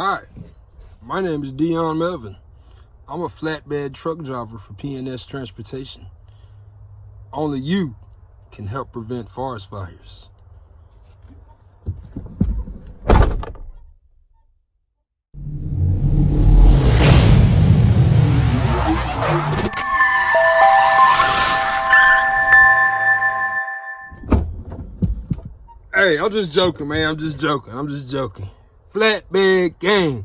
Hi, my name is Dion Melvin. I'm a flatbed truck driver for PNS Transportation. Only you can help prevent forest fires. Hey, I'm just joking, man. I'm just joking. I'm just joking. Flatbed gang.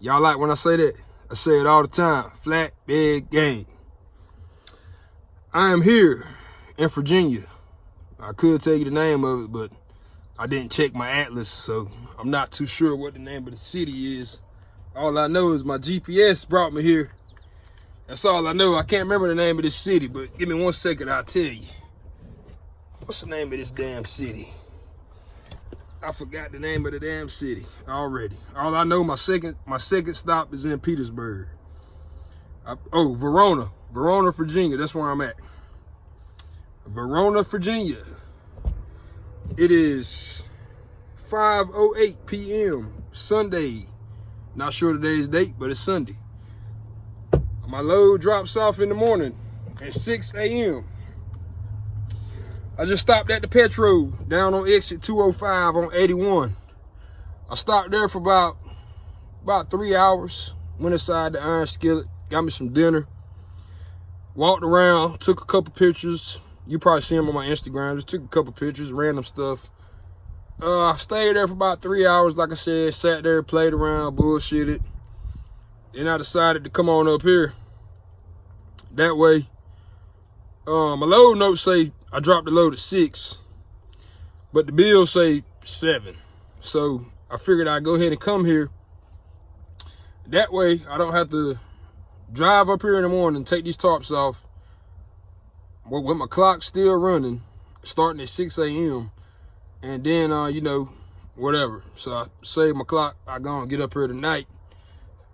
Y'all like when I say that? I say it all the time. Flatbed gang. I am here in Virginia. I could tell you the name of it, but I didn't check my atlas, so I'm not too sure what the name of the city is. All I know is my GPS brought me here. That's all I know. I can't remember the name of this city, but give me one second, I'll tell you. What's the name of this damn city? I forgot the name of the damn city already. All I know, my second my second stop is in Petersburg. I, oh, Verona, Verona, Virginia. That's where I'm at. Verona, Virginia. It is 5:08 p.m. Sunday. Not sure today's date, but it's Sunday. My load drops off in the morning at 6 a.m. I just stopped at the Petro down on exit 205 on 81. I stopped there for about about three hours. Went inside the Iron Skillet, got me some dinner. Walked around, took a couple pictures. You probably see them on my Instagram. Just took a couple pictures, random stuff. Uh, I stayed there for about three hours, like I said. Sat there, played around, bullshitted. Then I decided to come on up here. That way, um, my load notes say I dropped the load at six, but the bill say seven. So I figured I'd go ahead and come here. That way I don't have to drive up here in the morning, take these tarps off with my clock still running, starting at 6 a.m. And then, uh, you know, whatever. So I save my clock. I go and get up here tonight.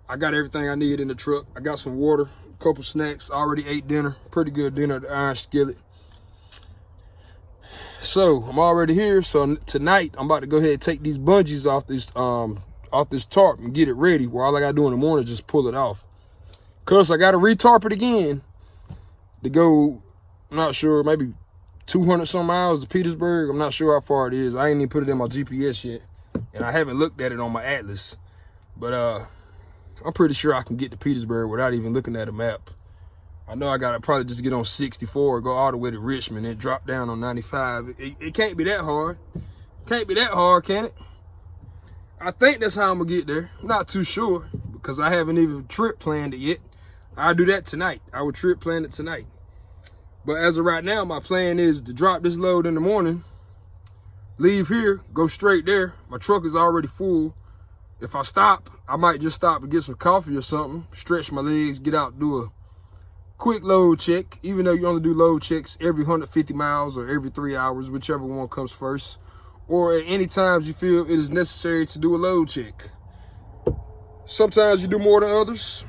I got everything I need in the truck. I got some water, a couple snacks, I already ate dinner. Pretty good dinner at the Iron Skillet. So I'm already here. So tonight I'm about to go ahead and take these bungees off this um off this tarp and get it ready. Where all I gotta do in the morning is just pull it off. Cause I gotta retarp it again to go, I'm not sure, maybe 200 some miles to Petersburg. I'm not sure how far it is. I ain't even put it in my GPS yet. And I haven't looked at it on my Atlas. But uh I'm pretty sure I can get to Petersburg without even looking at a map. I know I gotta probably just get on 64, go all the way to Richmond and drop down on 95. It, it can't be that hard. Can't be that hard, can it? I think that's how I'm gonna get there. Not too sure because I haven't even trip planned it yet. I'll do that tonight. I will trip plan it tonight. But as of right now, my plan is to drop this load in the morning, leave here, go straight there. My truck is already full. If I stop, I might just stop and get some coffee or something, stretch my legs, get out, do a quick load check, even though you only do load checks every 150 miles or every three hours, whichever one comes first, or at any times you feel it is necessary to do a load check. Sometimes you do more than others,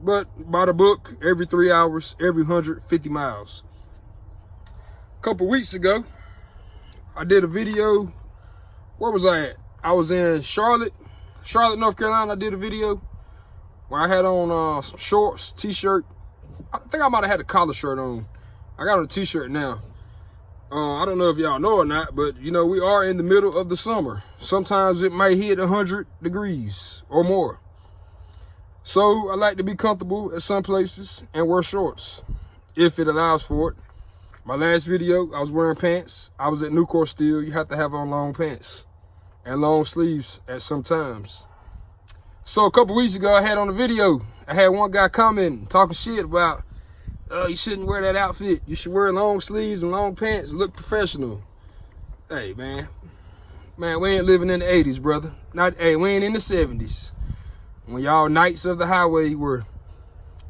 but by the book, every three hours, every 150 miles. A couple weeks ago, I did a video. Where was I at? I was in Charlotte, Charlotte, North Carolina. I did a video where I had on uh, some shorts, t-shirt, I think I might have had a collar shirt on. I got on a t-shirt now. Uh, I don't know if y'all know or not, but you know, we are in the middle of the summer. Sometimes it might hit 100 degrees or more. So I like to be comfortable at some places and wear shorts if it allows for it. My last video, I was wearing pants. I was at Nucor Steel. You have to have on long pants and long sleeves at some times. So a couple weeks ago, I had on a video, I had one guy commenting, talking shit about, oh, you shouldn't wear that outfit. You should wear long sleeves and long pants, look professional. Hey, man. Man, we ain't living in the 80s, brother. Not, hey, we ain't in the 70s. When y'all knights of the highway were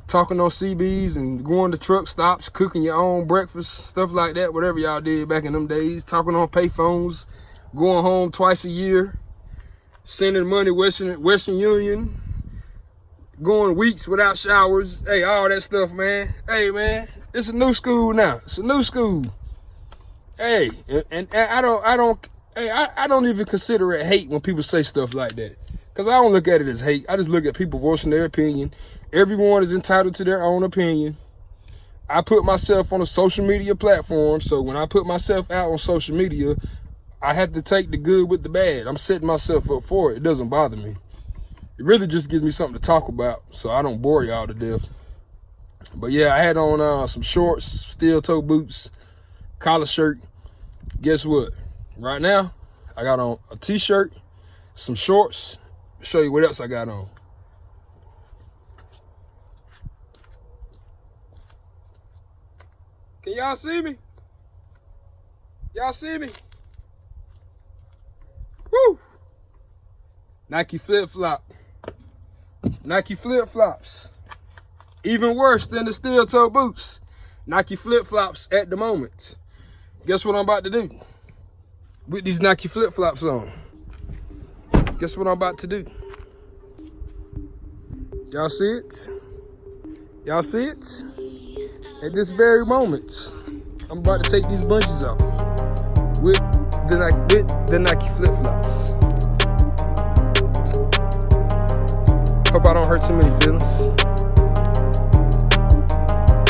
talking on CBs and going to truck stops, cooking your own breakfast, stuff like that, whatever y'all did back in them days, talking on payphones, going home twice a year, sending money Western Western Union, going weeks without showers. Hey, all that stuff, man. Hey, man, it's a new school now. It's a new school. Hey, and, and, and I don't, I don't, hey, I, I don't even consider it hate when people say stuff like that. Because I don't look at it as hate. I just look at people voicing their opinion. Everyone is entitled to their own opinion. I put myself on a social media platform. So when I put myself out on social media, I have to take the good with the bad. I'm setting myself up for it. It doesn't bother me. It really just gives me something to talk about so I don't bore y'all to death. But yeah, I had on uh, some shorts, steel toe boots, collar shirt. Guess what? Right now, I got on a t-shirt, some shorts. show you what else I got on. Can y'all see me? Y'all see me? Woo! Nike flip-flop. Nike flip-flops. Even worse than the steel toe boots. Nike flip-flops at the moment. Guess what I'm about to do? With these Nike flip-flops on. Guess what I'm about to do? Y'all see it? Y'all see it? At this very moment, I'm about to take these bungees off with the with the Nike flip-flops. Hope I don't hurt too many feelings.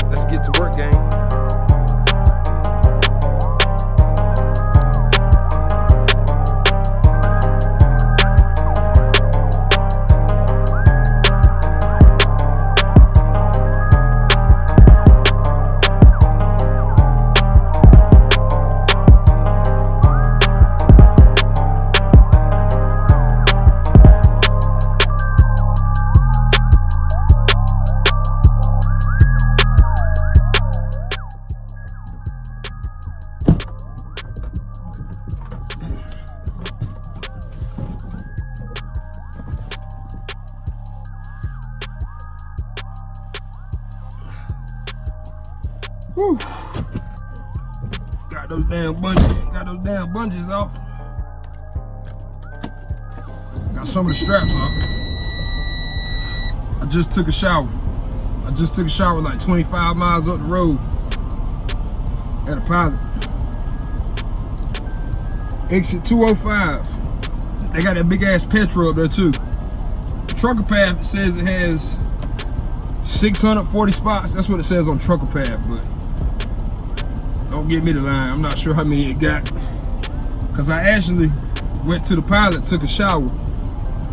Let's get to work, gang. Straps off. I just took a shower. I just took a shower like 25 miles up the road at a pilot. Exit 205. They got that big ass Petro up there too. Trucker Path says it has 640 spots. That's what it says on Trucker Path, but don't get me the line. I'm not sure how many it got. Cause I actually went to the pilot, took a shower.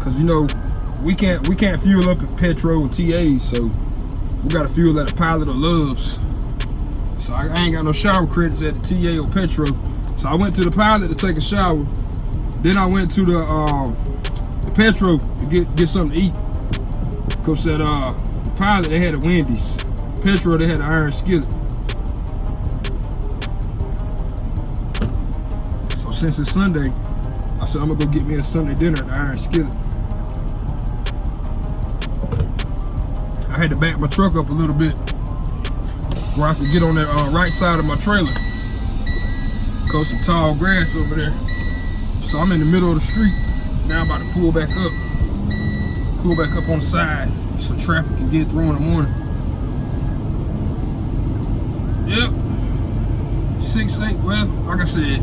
Cause you know, we can't we can't fuel up at Petro and TA, so we gotta fuel at a pilot or loves. So I, ain't got no shower credits at the TA or Petro. So I went to the pilot to take a shower. Then I went to the um, the Petro to get get something to eat. Cause that uh the pilot they had a Wendy's. Petro they had an iron skillet. So since it's Sunday, I said I'm gonna go get me a Sunday dinner at the Iron Skillet. I had to back my truck up a little bit where I could get on the uh, right side of my trailer. Cause some tall grass over there. So I'm in the middle of the street. Now I'm about to pull back up. Pull back up on the side so traffic can get through in the morning. Yep. Six, eight, well, like I said,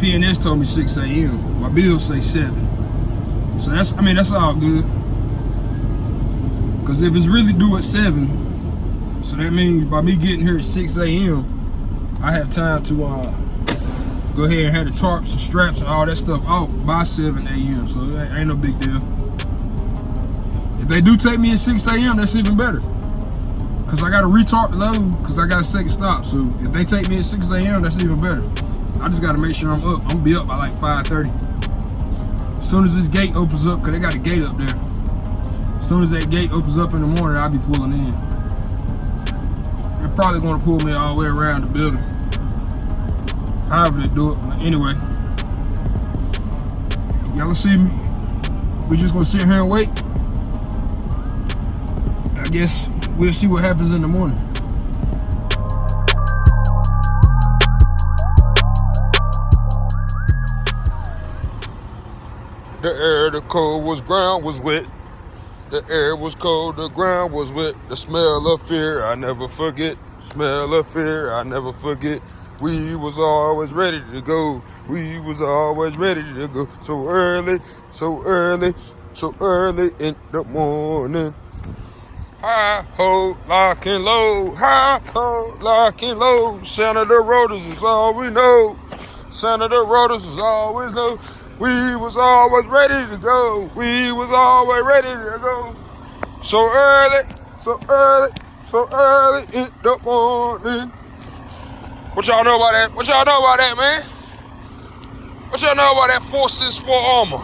PNS told me 6 a.m. My bills say 7. So that's, I mean, that's all good. Because if it's really due at 7, so that means by me getting here at 6 a.m., I have time to uh, go ahead and have the tarps and straps and all that stuff off by 7 a.m. So that ain't no big deal. If they do take me at 6 a.m., that's even better. Because I got to retarp the load because I got a second stop. So if they take me at 6 a.m., that's even better. I just gotta make sure I'm up. I'm gonna be up by like 5.30. As soon as this gate opens up, cause they got a gate up there. As soon as that gate opens up in the morning, I'll be pulling in. They're probably gonna pull me all the way around the building. However they do it, but anyway. Y'all see me. We just gonna sit here and wait. I guess we'll see what happens in the morning. The air, the cold was ground was wet. The air was cold, the ground was wet. The smell of fear, I never forget. Smell of fear, I never forget. We was always ready to go. We was always ready to go. So early, so early, so early in the morning. High ho, lock and low. High ho, lock and low. Senator Rotors is all we know. Senator Rotors is all we know. We was always ready to go. We was always ready to go. So early, so early, so early in the morning. What y'all know about that? What y'all know about that, man? What y'all know about that 464 armor?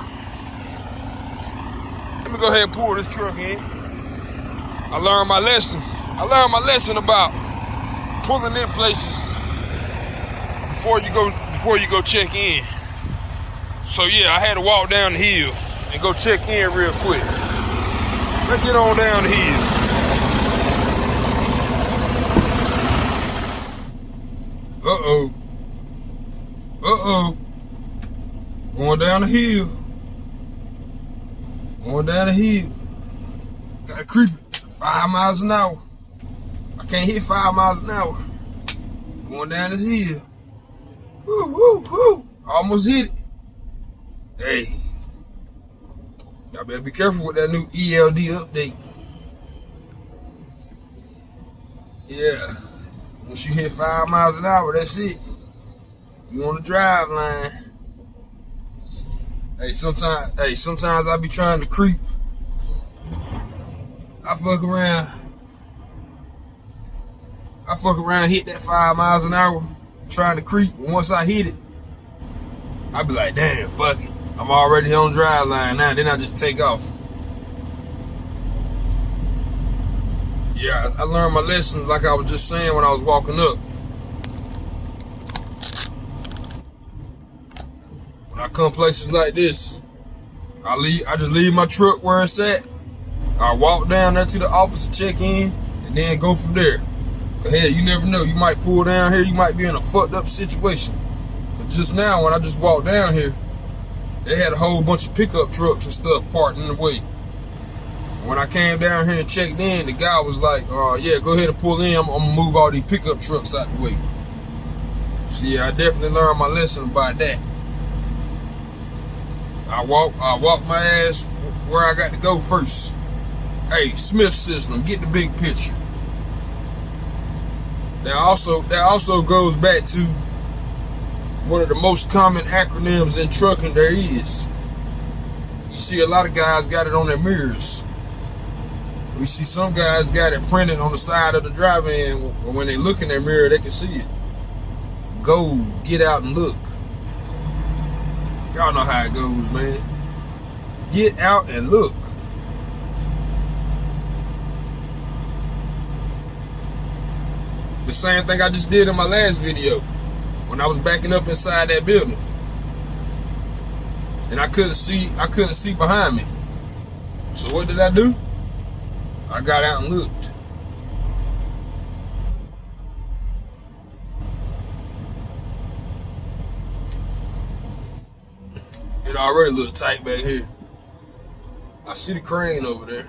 Let me go ahead and pull this truck in. I learned my lesson. I learned my lesson about pulling in places before you go before you go check in. So yeah, I had to walk down the hill and go check in real quick. Let's get on down the hill. Uh-oh. Uh-oh. Going down the hill. Going down the hill. Got creepy. Five miles an hour. I can't hit five miles an hour. Going down the hill. Woo, woo, woo. Almost hit it. Hey. Y'all better be careful with that new ELD update. Yeah. Once you hit five miles an hour, that's it. You on the drive line. Hey, sometimes, hey, sometimes I be trying to creep. I fuck around. I fuck around, hit that five miles an hour, trying to creep. And once I hit it, I be like, damn, fuck it. I'm already on drive line now. Then I just take off. Yeah, I learned my lesson like I was just saying when I was walking up. When I come places like this, I leave I just leave my truck where it's at. I walk down there to the office to check in and then go from there. Cause you never know. You might pull down here, you might be in a fucked up situation. Just now when I just walked down here, they had a whole bunch of pickup trucks and stuff parked in the way. When I came down here and checked in, the guy was like, uh, yeah, go ahead and pull in. I'm, I'm gonna move all these pickup trucks out the way. So yeah, I definitely learned my lesson about that. I walk, I walk my ass where I got to go first. Hey, Smith system, get the big picture. That also that also goes back to one of the most common acronyms in trucking there is. You see a lot of guys got it on their mirrors. We see some guys got it printed on the side of the driver and when they look in their mirror, they can see it. Go, get out and look. Y'all know how it goes, man. Get out and look. The same thing I just did in my last video when I was backing up inside that building. And I couldn't see I couldn't see behind me. So what did I do? I got out and looked. It already looked tight back here. I see the crane over there.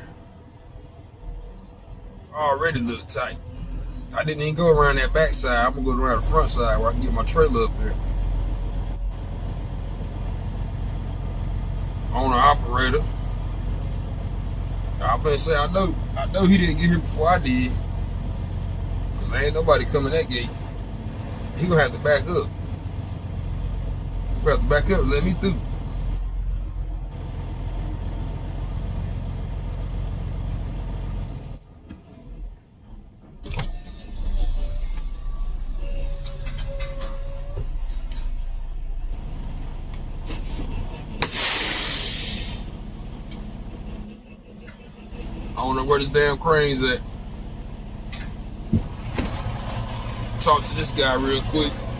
Already looked tight. I didn't even go around that back side. I'm gonna go around the front side where I can get my trailer up there. Owner operator. I'm gonna say I know I know he didn't get here before I did. Cause ain't nobody coming that gate. He gonna have to back up. He to back up let me through. Where this damn crane's at. Talk to this guy real quick.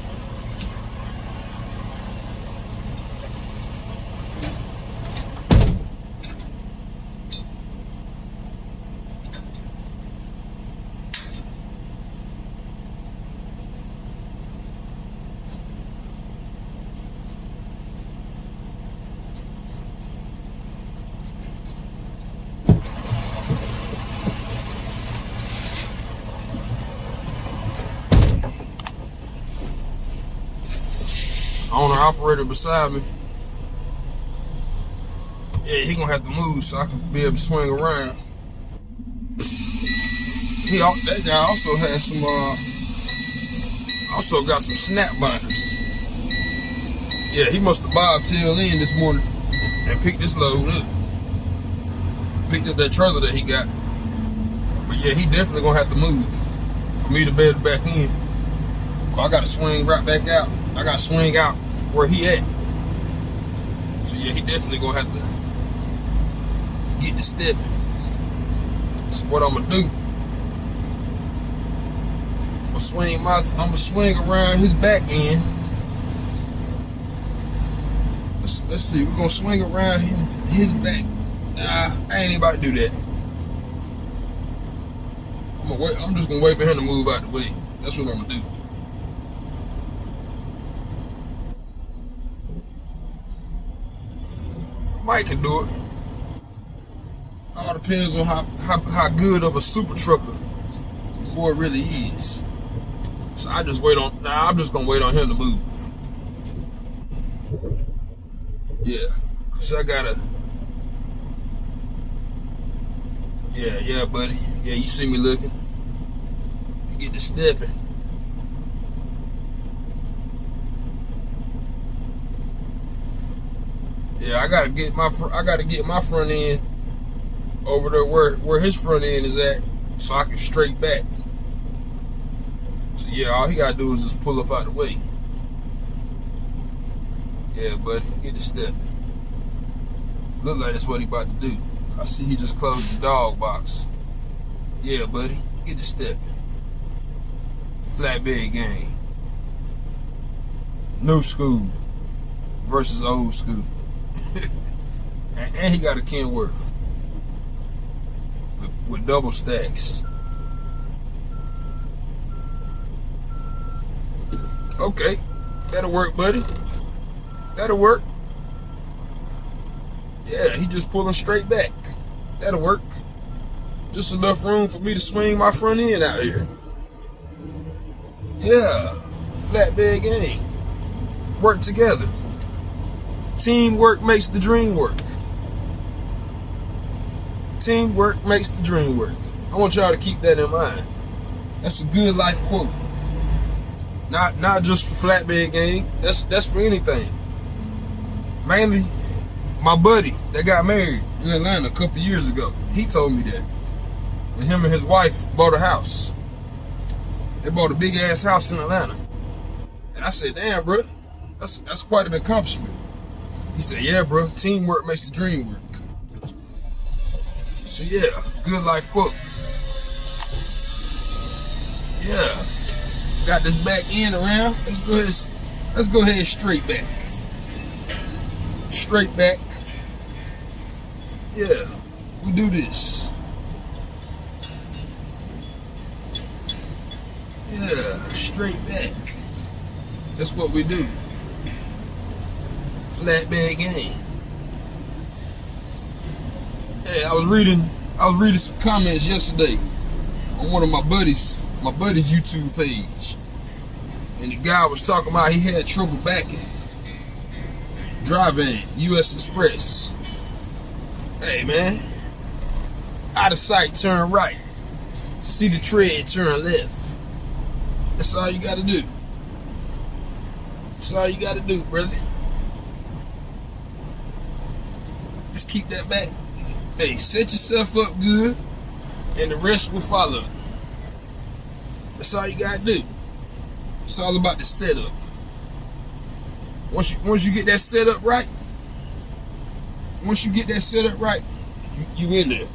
Operator beside me. Yeah, he gonna have to move so I can be able to swing around. He that guy also has some uh also got some snap binders. Yeah, he must have bobbed tail in this morning and picked this load up. Picked up that trailer that he got. But yeah, he definitely gonna have to move for me to bed back in. I gotta swing right back out. I gotta swing out where he at. So yeah, he definitely gonna have to get the stepping. That's what I'm gonna do. I'm gonna swing my I'm gonna swing around his back end. Let's let's see, we're gonna swing around his, his back. Nah, I ain't about to do that. I'm wait, I'm just gonna wait for him to move out the way. That's what I'm gonna do. Mike can do it. All depends on how, how, how good of a super trucker the boy really is. So I just wait on, nah, I'm just gonna wait on him to move. Yeah, cause I gotta, yeah, yeah, buddy. Yeah, you see me looking. You get to stepping. Yeah, I gotta get my I gotta get my front end over there where where his front end is at, so I can straight back. So yeah, all he gotta do is just pull up out the way. Yeah, buddy, get the step. Look like that's what he about to do. I see he just closed his dog box. Yeah, buddy, get the step. Flatbed game. New school versus old school. And, he got a Kenworth with, with double stacks. Okay, that'll work, buddy. That'll work. Yeah, he just pulling straight back. That'll work. Just enough room for me to swing my front end out here. Yeah, flatbed game. Work together. Teamwork makes the dream work. Teamwork makes the dream work. I want y'all to keep that in mind. That's a good life quote. Not not just for flatbed game. That's that's for anything. Mainly, my buddy that got married in Atlanta a couple years ago. He told me that. And him and his wife bought a house. They bought a big ass house in Atlanta. And I said, damn, bro, that's that's quite an accomplishment. He said, yeah, bro, teamwork makes the dream work. So yeah, good life quote. Yeah. Got this back end around. Let's go ahead, let's go ahead straight back. Straight back. Yeah, we do this. Yeah, straight back. That's what we do flatbed game. Hey, I was reading I was reading some comments yesterday on one of my buddies, my buddy's YouTube page. And the guy was talking about he had trouble backing. Driving US Xpress. Hey man. Out of sight, turn right. See the tread, turn left. That's all you gotta do. That's all you gotta do, brother. Just keep that back. Hey, set yourself up good, and the rest will follow. That's all you gotta do. It's all about the setup. Once you once you get that setup right, once you get that setup right, you, you in there.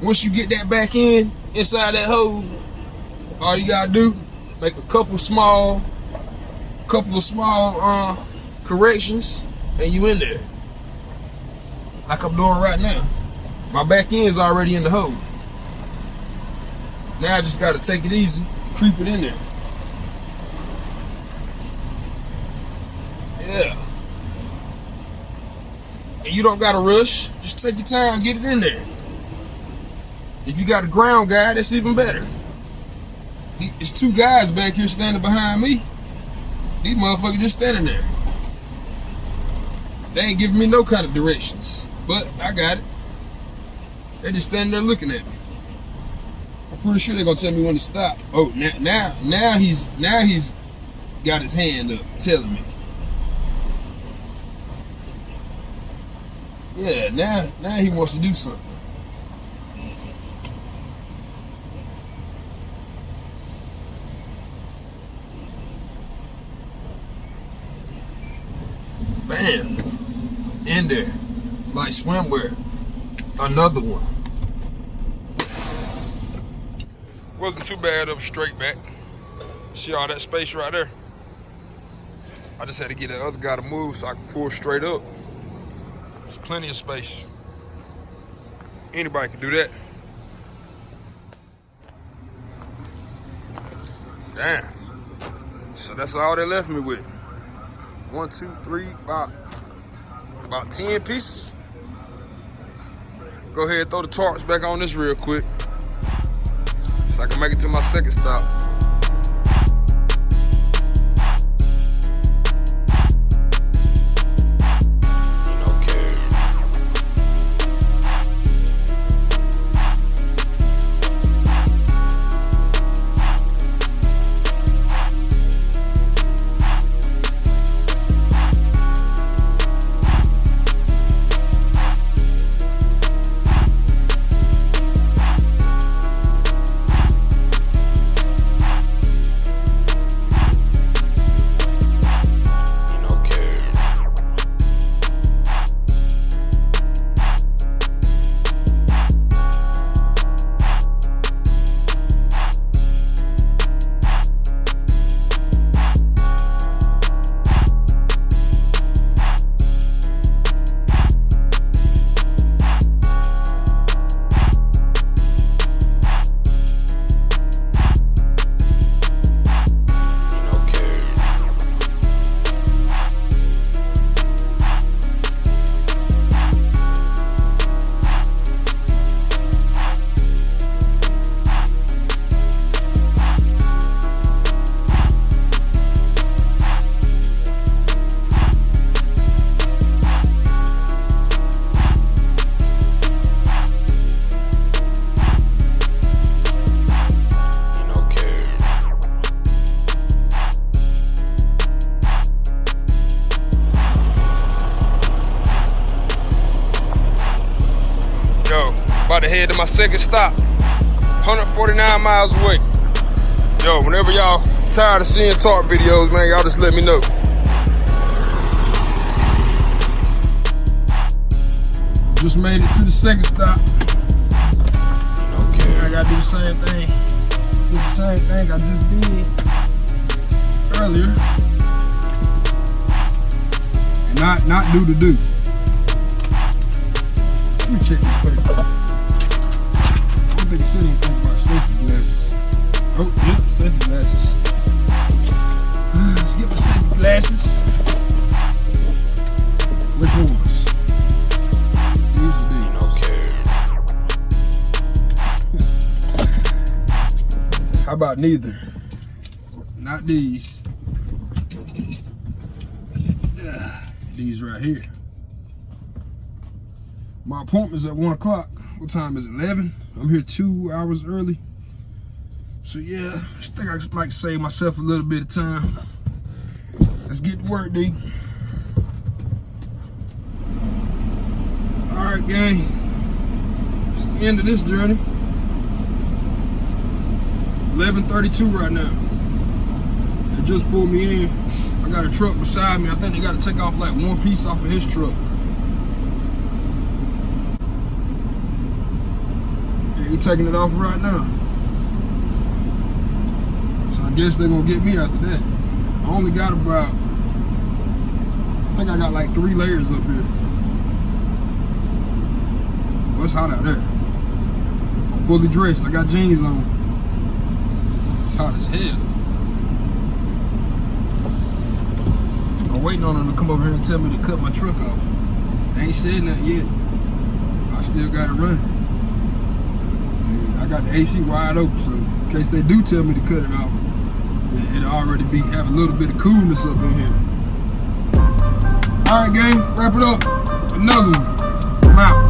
Once you get that back in inside that hole, all you gotta do make a couple small, couple of small uh, corrections, and you in there like I'm doing right now. My back end's already in the hole. Now I just gotta take it easy, creep it in there. Yeah. And you don't gotta rush. Just take your time, get it in there. If you got a ground guy, that's even better. It's two guys back here standing behind me. These motherfuckers just standing there. They ain't giving me no kind of directions. But I got it. They just standing there looking at me. I'm pretty sure they're gonna tell me when to stop. Oh, now, now, now he's now he's got his hand up, telling me. Yeah, now now he wants to do something. Bam! In there. Like swimwear. Another one. Wasn't too bad of a straight back. See all that space right there? I just had to get the other guy to move so I could pull straight up. There's plenty of space. Anybody can do that. Damn. So that's all they left me with. One, two, three, about, about 10 pieces. Go ahead throw the tarps back on this real quick. So I can make it to my second stop. Second stop. 149 miles away. Yo, whenever y'all tired of seeing talk videos, man, y'all just let me know. Just made it to the second stop. Okay, I gotta do the same thing. Do the same thing I just did earlier. And not not do the do. Let me check this paper think said anything about safety glasses. Oh, yep, safety glasses. let's get my safety glasses. Which ones? These are these. Okay. How about neither? Not these. These right here. My appointment's at 1 o'clock. What time is it, 11? I'm here two hours early. So yeah, I think I might save myself a little bit of time. Let's get to work, D. All right, gang. It's the end of this journey. 11.32 right now. They just pulled me in. I got a truck beside me. I think they got to take off like one piece off of his truck. He taking it off right now. So I guess they're gonna get me after that. I only got about, I think I got like three layers up here. Well, it's hot out there. I'm fully dressed. I got jeans on. It's hot as hell. I'm waiting on them to come over here and tell me to cut my truck off. They ain't said nothing yet. I still got it running. Got the AC wide open, so in case they do tell me to cut it off, it'll already be have a little bit of coolness up in here. All right, gang, wrap it up. Another one. I'm out.